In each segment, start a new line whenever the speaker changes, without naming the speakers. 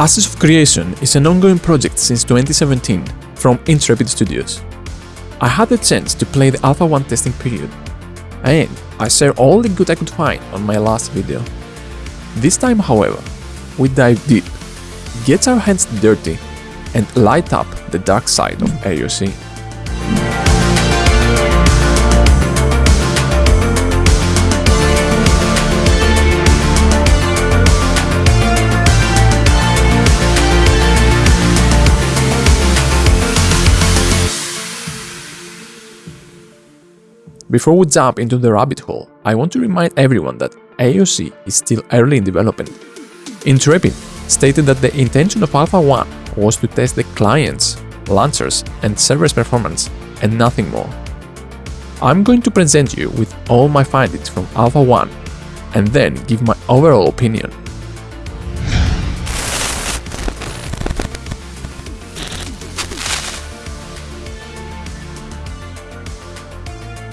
Ashes of Creation is an ongoing project since 2017 from Intrepid Studios. I had the chance to play the Alpha 1 testing period, and I shared all the good I could find on my last video. This time, however, we dive deep, get our hands dirty, and light up the dark side of AOC. Before we jump into the rabbit hole, I want to remind everyone that AOC is still early in development. Intrepid stated that the intention of Alpha 1 was to test the client's, launchers, and server's performance, and nothing more. I'm going to present you with all my findings from Alpha 1, and then give my overall opinion.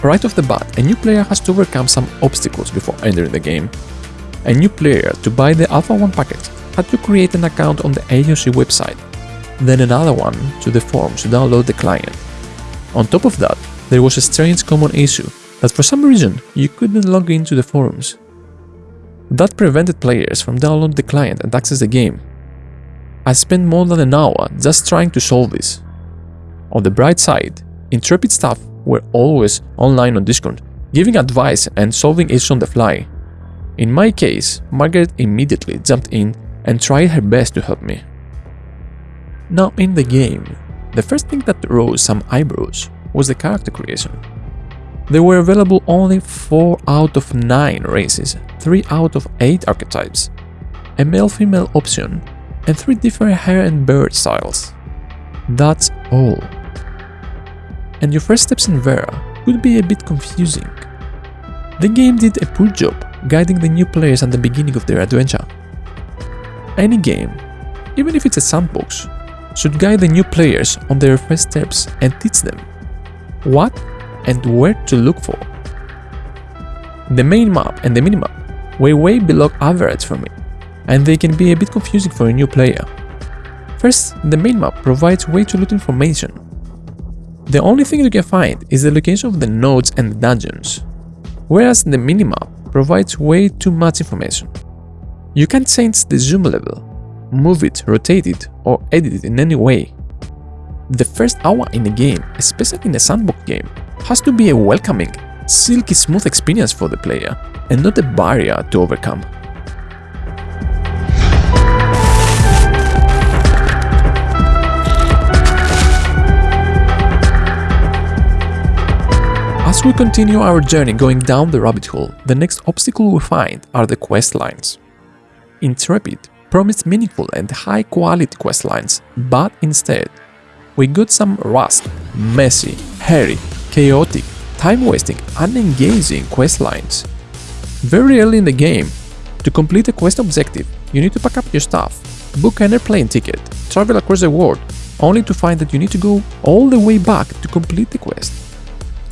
Right off the bat, a new player has to overcome some obstacles before entering the game. A new player to buy the Alpha 1 package had to create an account on the AOC website, then another one to the forums to download the client. On top of that, there was a strange common issue that for some reason you couldn't log into the forums. That prevented players from downloading the client and access the game. I spent more than an hour just trying to solve this. On the bright side, Intrepid staff were always online on Discord, giving advice and solving issues on the fly. In my case, Margaret immediately jumped in and tried her best to help me. Now in the game, the first thing that rose some eyebrows was the character creation. There were available only 4 out of 9 races, 3 out of 8 archetypes, a male-female option, and 3 different hair and beard styles. That's all and your first steps in Verra could be a bit confusing. The game did a poor job guiding the new players at the beginning of their adventure. Any game, even if it's a sandbox, should guide the new players on their first steps and teach them what and where to look for. The main map and the minimap were way below average for me, and they can be a bit confusing for a new player. First, the main map provides way too little information the only thing you can find is the location of the nodes and the dungeons, whereas the minimap provides way too much information. You can change the zoom level, move it, rotate it, or edit it in any way. The first hour in a game, especially in a sandbox game, has to be a welcoming, silky smooth experience for the player, and not a barrier to overcome. As we continue our journey going down the rabbit hole, the next obstacle we find are the quest lines. Intrepid promised meaningful and high-quality quest lines, but instead, we got some rust, messy, hairy, chaotic, time-wasting, unengaging quest lines. Very early in the game, to complete a quest objective, you need to pack up your stuff, book an airplane ticket, travel across the world, only to find that you need to go all the way back to complete the quest.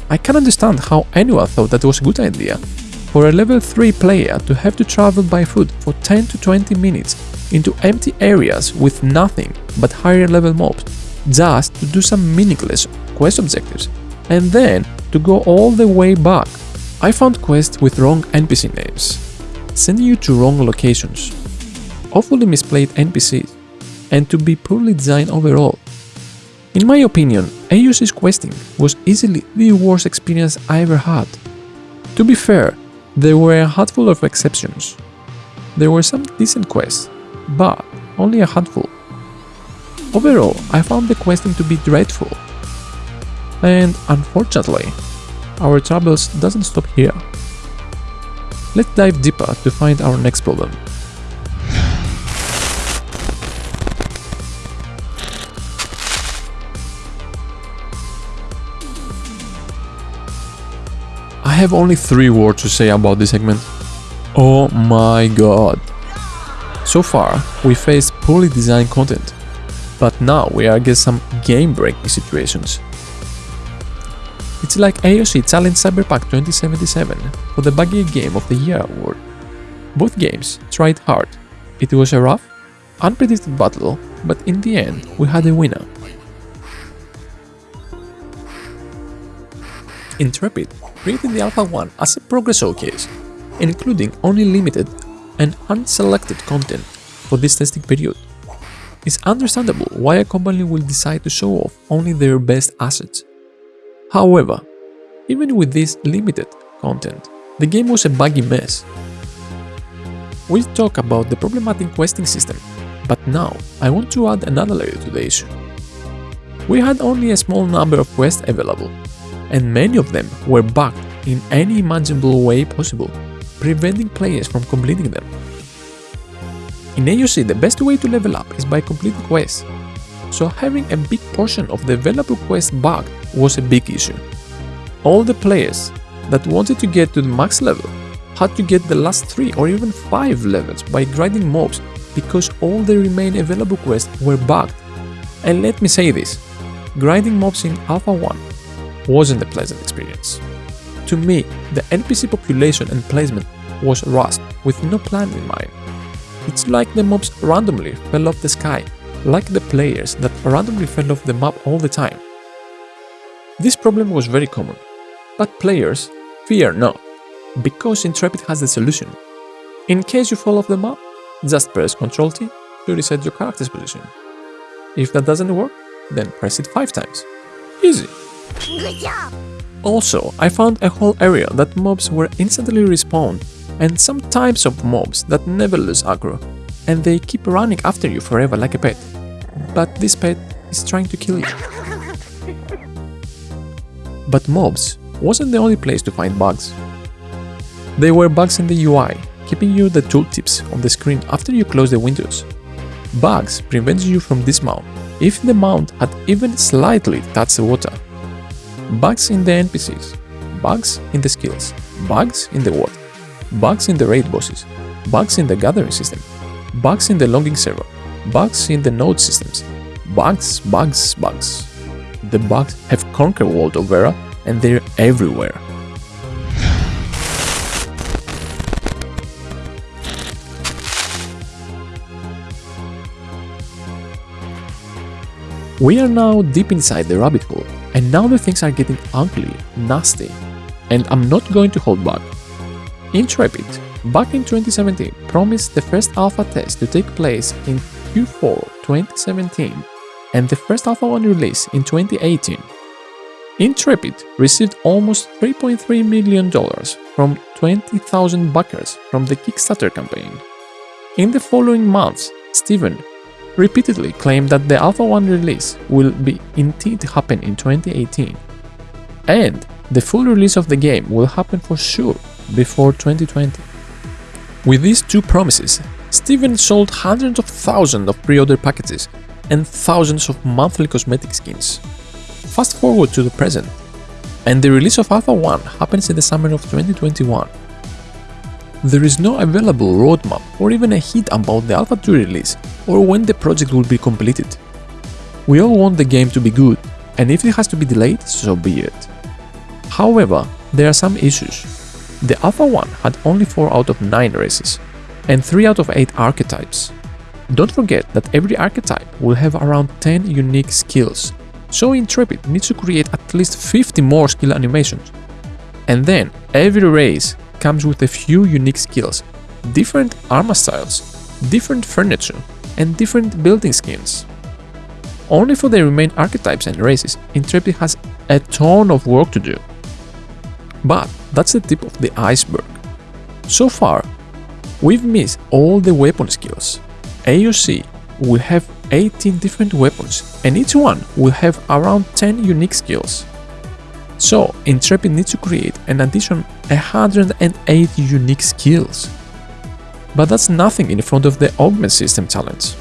I can understand how anyone thought that was a good idea for a level 3 player to have to travel by foot for 10 to 20 minutes into empty areas with nothing but higher level mobs just to do some meaningless quest objectives and then to go all the way back. I found quests with wrong NPC names, sending you to wrong locations, awfully misplayed NPCs, and to be poorly designed overall. In my opinion, AOC's questing was easily the worst experience I ever had. To be fair, there were a handful of exceptions. There were some decent quests, but only a handful. Overall, I found the questing to be dreadful. And unfortunately, our troubles doesn't stop here. Let's dive deeper to find our next problem. Have only three words to say about this segment. Oh my god. So far, we faced poorly designed content, but now we are against some game-breaking situations. It's like AOC challenged Cyberpunk 2077 for the Buggy Game of the Year award. Both games tried hard. It was a rough, unpredicted battle, but in the end we had a winner. Intrepid created the Alpha 1 as a progress showcase, including only limited and unselected content for this testing period. It's understandable why a company will decide to show off only their best assets. However, even with this limited content, the game was a buggy mess. We'll talk about the problematic questing system, but now I want to add another layer to the issue. We had only a small number of quests available, and many of them were bugged in any imaginable way possible, preventing players from completing them. In AOC, the best way to level up is by completing quests, so having a big portion of the available quests bugged was a big issue. All the players that wanted to get to the max level had to get the last 3 or even 5 levels by grinding mobs because all the remaining available quests were bugged. And let me say this, grinding mobs in Alpha 1 wasn't a pleasant experience. To me, the NPC population and placement was rushed with no plan in mind. It's like the mobs randomly fell off the sky, like the players that randomly fell off the map all the time. This problem was very common, but players fear not, because Intrepid has the solution. In case you fall off the map, just press Ctrl T to reset your character's position. If that doesn't work, then press it 5 times. Easy!
Good job!
Also, I found a whole area that mobs were instantly respawned and some types of mobs that never lose aggro, and they keep running after you forever like a pet. But this pet is trying to kill you. But mobs wasn't the only place to find bugs. There were bugs in the UI, keeping you the tooltips on the screen after you close the windows. Bugs prevent you from dismount if the mount had even slightly touched the water. Bugs in the NPCs, bugs in the skills, bugs in the water bugs in the raid bosses, bugs in the gathering system, bugs in the logging server, bugs in the node systems, bugs, bugs, bugs. The bugs have conquered World of Verra and they're everywhere. We are now deep inside the rabbit hole, and now the things are getting ugly, nasty, and I'm not going to hold back. Intrepid, back in 2017, promised the first alpha test to take place in Q4 2017 and the first alpha 1 release in 2018. Intrepid received almost $3.3 million from 20,000 backers from the Kickstarter campaign. In the following months, Steven repeatedly claimed that the Alpha 1 release will be indeed happen in 2018, and the full release of the game will happen for sure before 2020. With these two promises, Steven sold hundreds of thousands of pre-order packages and thousands of monthly cosmetic skins. Fast forward to the present, and the release of Alpha 1 happens in the summer of 2021. There is no available roadmap or even a hint about the Alpha 2 release or when the project will be completed. We all want the game to be good, and if it has to be delayed, so be it. However, there are some issues. The Alpha 1 had only 4 out of 9 races, and 3 out of 8 archetypes. Don't forget that every archetype will have around 10 unique skills, so Intrepid needs to create at least 50 more skill animations. And then, every race comes with a few unique skills, different armor styles, different furniture, and different building skins. Only for the remaining archetypes and races, Intrepid has a ton of work to do. But that's the tip of the iceberg. So far, we've missed all the weapon skills. AOC will have 18 different weapons and each one will have around 10 unique skills. So Intrepid needs to create an additional 108 unique skills. But that's nothing in front of the Augment System challenge.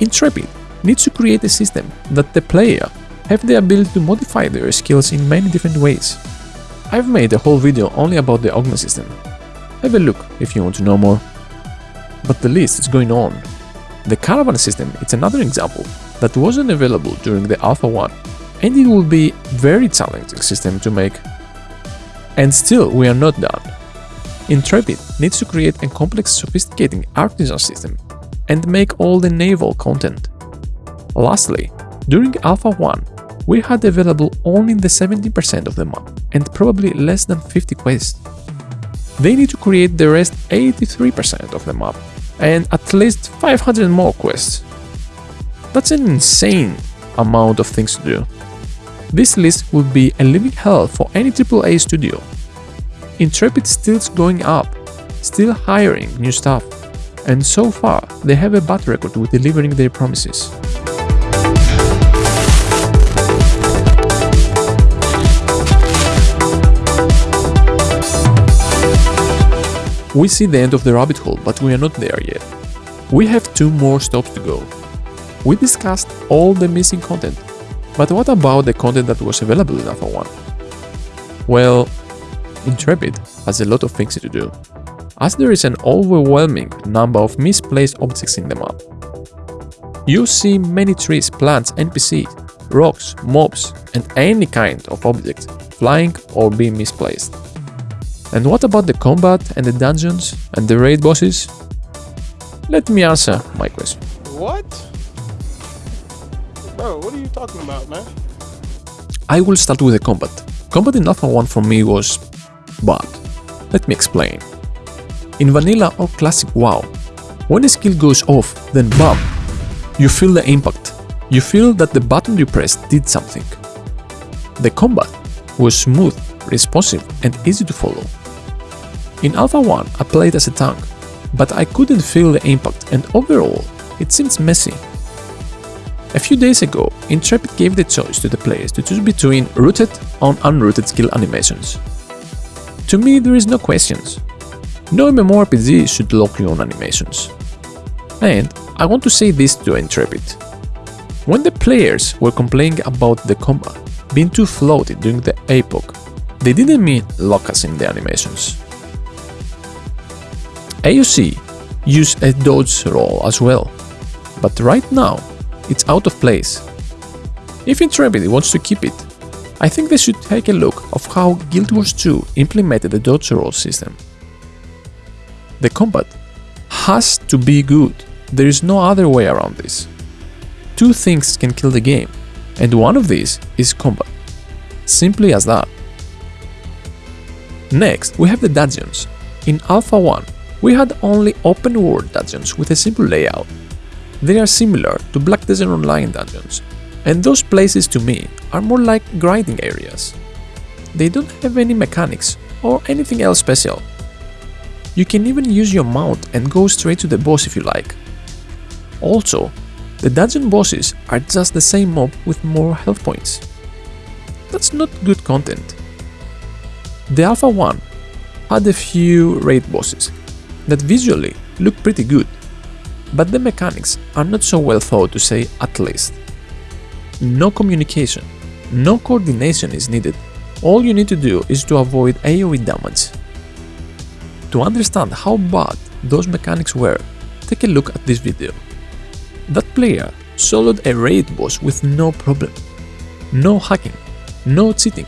Intrepid needs to create a system that the player have the ability to modify their skills in many different ways. I've made a whole video only about the augment system. Have a look if you want to know more. But the list is going on. The caravan system is another example that wasn't available during the Alpha 1 and it will be very challenging system to make. And still we are not done. Intrepid needs to create a complex sophisticated artisan system and make all the naval content. Lastly, during Alpha 1, we had available only the 70% of the map and probably less than 50 quests. They need to create the rest 83% of the map and at least 500 more quests. That's an insane amount of things to do. This list would be a living hell for any AAA studio. Intrepid still going up, still hiring new staff, and so far they have a bad record with delivering their promises. We see the end of the rabbit hole, but we are not there yet. We have two more stops to go. We discussed all the missing content, but what about the content that was available in Alpha 1? Well, Intrepid has a lot of things to do, as there is an overwhelming number of misplaced objects in the map. You see many trees, plants, NPCs, rocks, mobs, and any kind of object flying or being misplaced. And what about the combat and the dungeons and the raid bosses? Let me answer my question.
What? Bro, what are you talking about, man?
I will start with the combat. Combat in Alpha 1 for me was bad. Let me explain. In Vanilla or Classic WoW, when a skill goes off, then BAM! You feel the impact. You feel that the button you pressed did something. The combat was smooth, responsive and easy to follow. In Alpha 1 I played as a tank, but I couldn't feel the impact and overall it seems messy. A few days ago, Intrepid gave the choice to the players to choose between rooted or unrooted skill animations. To me there is no questions. No MMORPG should lock you on animations. And I want to say this to Intrepid. When the players were complaining about the combat being too floaty during the APOC, they didn't mean lock us in the animations. AOC use a dodge roll as well, but right now it's out of place. If Intrepid wants to keep it, I think they should take a look of how Guild Wars 2 implemented the dodge roll system. The combat has to be good, there is no other way around this. Two things can kill the game, and one of these is combat. Simply as that. Next, we have the dungeons. In Alpha 1, we had only open world dungeons with a simple layout. They are similar to Black Desert Online dungeons, and those places to me are more like grinding areas. They don't have any mechanics or anything else special. You can even use your mount and go straight to the boss if you like. Also, the dungeon bosses are just the same mob with more health points. That's not good content. The Alpha 1 had a few raid bosses that visually look pretty good, but the mechanics are not so well thought to say at least. No communication, no coordination is needed, all you need to do is to avoid AoE damage. To understand how bad those mechanics were, take a look at this video. That player soloed a raid boss with no problem. No hacking, no cheating.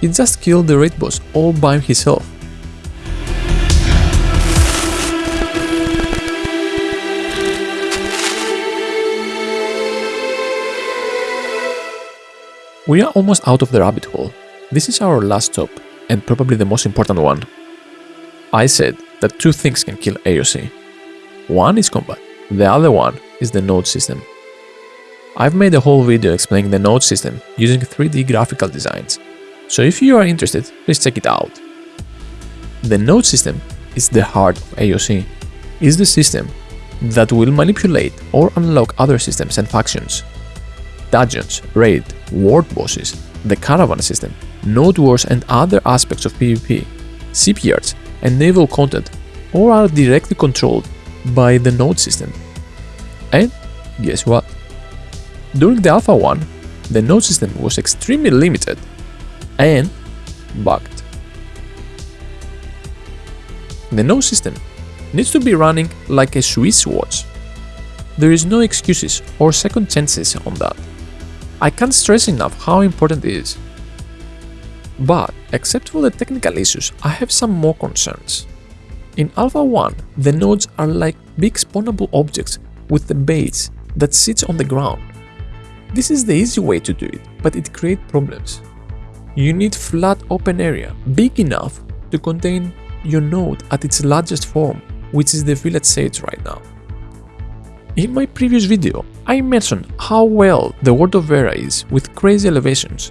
He just killed the raid boss all by himself. We are almost out of the rabbit hole. This is our last stop, and probably the most important one. I said that two things can kill AOC. One is combat, the other one is the node system. I've made a whole video explaining the node system using 3D graphical designs, so if you are interested, please check it out. The node system is the heart of AOC. It's the system that will manipulate or unlock other systems and factions dungeons, raid, world bosses, the caravan system, node wars and other aspects of PvP, shipyards and naval content all are directly controlled by the node system. And guess what? During the Alpha 1, the node system was extremely limited and bugged. The node system needs to be running like a Swiss watch. There is no excuses or second chances on that. I can't stress enough how important it is. But, except for the technical issues, I have some more concerns. In Alpha 1, the nodes are like big spawnable objects with the base that sits on the ground. This is the easy way to do it, but it creates problems. You need flat open area, big enough to contain your node at its largest form, which is the village stage right now. In my previous video, I mentioned how well the World of Verra is with crazy elevations.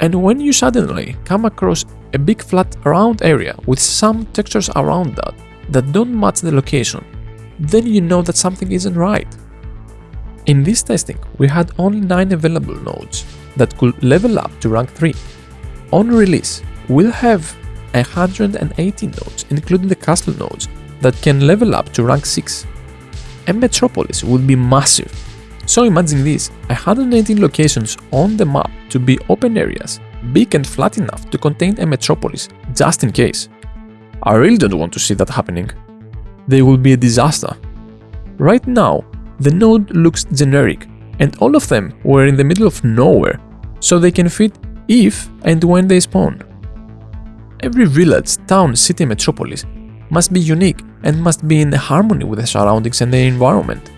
And when you suddenly come across a big flat round area with some textures around that that don't match the location, then you know that something isn't right. In this testing, we had only 9 available nodes that could level up to rank 3. On release, we'll have 118 nodes, including the castle nodes, that can level up to rank 6. A metropolis would be massive. So imagine this, 118 locations on the map to be open areas, big and flat enough to contain a metropolis, just in case. I really don't want to see that happening. They will be a disaster. Right now, the node looks generic, and all of them were in the middle of nowhere, so they can fit if and when they spawn. Every village, town, city, metropolis must be unique and must be in harmony with the surroundings and the environment.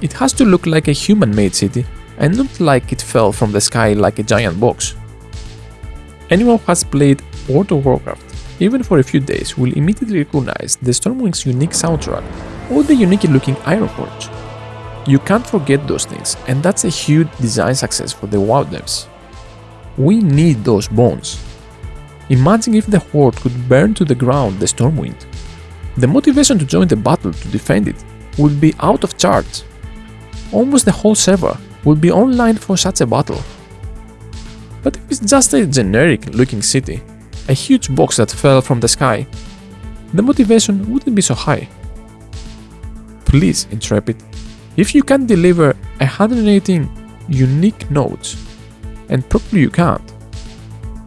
It has to look like a human-made city and not like it fell from the sky like a giant box. Anyone who has played World of Warcraft, even for a few days, will immediately recognize the Stormwind's unique soundtrack or the unique looking Ironforge. You can't forget those things, and that's a huge design success for the WoW devs. We need those bones. Imagine if the Horde could burn to the ground the Stormwind. The motivation to join the battle to defend it would be out of charts. Almost the whole server would be online for such a battle. But if it's just a generic looking city, a huge box that fell from the sky, the motivation wouldn't be so high. Please, Intrepid, if you can deliver 118 unique nodes, and probably you can't,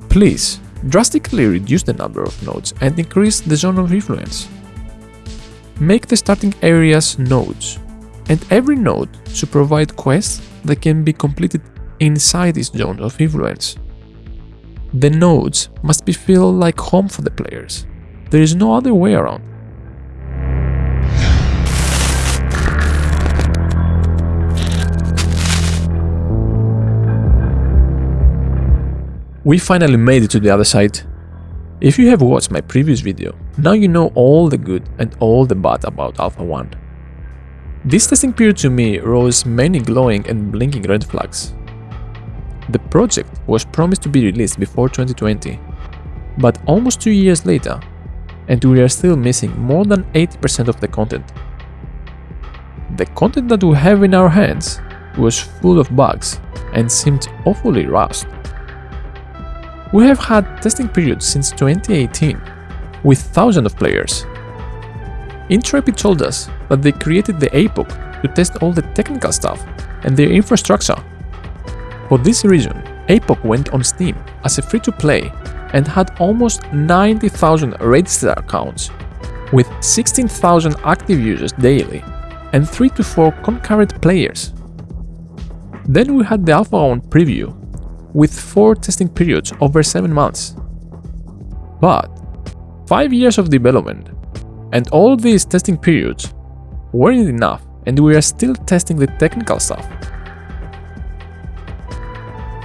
please drastically reduce the number of nodes and increase the zone of influence. Make the starting areas nodes, and every node should provide quests that can be completed inside this zone of influence. The nodes must be feel like home for the players. There is no other way around. We finally made it to the other side. If you have watched my previous video, now you know all the good and all the bad about Alpha 1. This testing period to me rose many glowing and blinking red flags. The project was promised to be released before 2020, but almost two years later, and we are still missing more than 80% of the content. The content that we have in our hands was full of bugs and seemed awfully rushed. We have had testing periods since 2018, with thousands of players. Intrepid told us that they created the APOC to test all the technical stuff and their infrastructure. For this reason, APOC went on Steam as a free-to-play and had almost 90,000 registered accounts, with 16,000 active users daily and 3 to 4 concurrent players. Then we had the Alpha 1 preview with 4 testing periods over 7 months. But 5 years of development and all these testing periods weren't enough and we are still testing the technical stuff.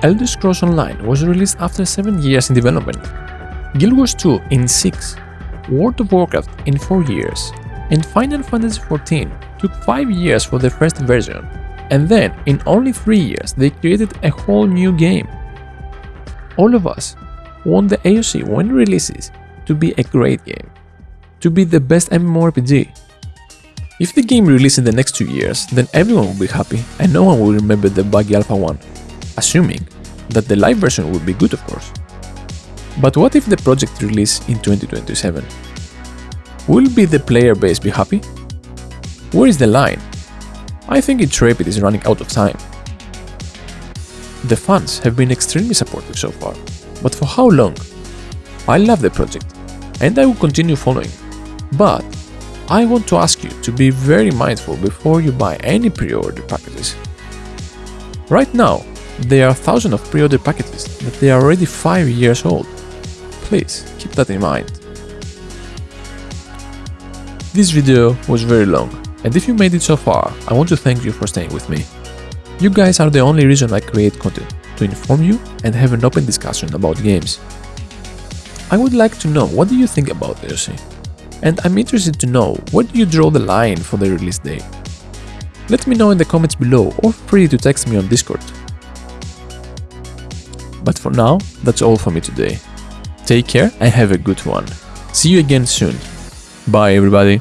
Elder Scrolls Online was released after 7 years in development, Guild Wars 2 in 6, World of Warcraft in 4 years, and Final Fantasy XIV took 5 years for the first version, and then in only 3 years they created a whole new game. All of us want the AOC when it releases to be a great game, to be the best MMORPG. If the game releases in the next two years, then everyone will be happy and no one will remember the buggy Alpha 1, assuming that the live version will be good of course. But what if the project release in 2027? Will be the player base be happy? Where is the line? I think Intrepid is running out of time. The fans have been extremely supportive so far, but for how long? I love the project, and I will continue following, but I want to ask you to be very mindful before you buy any pre-order packages. Right now, there are thousands of pre-order packages that they are already 5 years old. Please keep that in mind. This video was very long, and if you made it so far, I want to thank you for staying with me. You guys are the only reason I create content, to inform you and have an open discussion about games. I would like to know what do you think about AOC? And I'm interested to know where do you draw the line for the release date? Let me know in the comments below or free to text me on Discord. But for now, that's all for me today. Take care and have a good one. See you again soon. Bye everybody.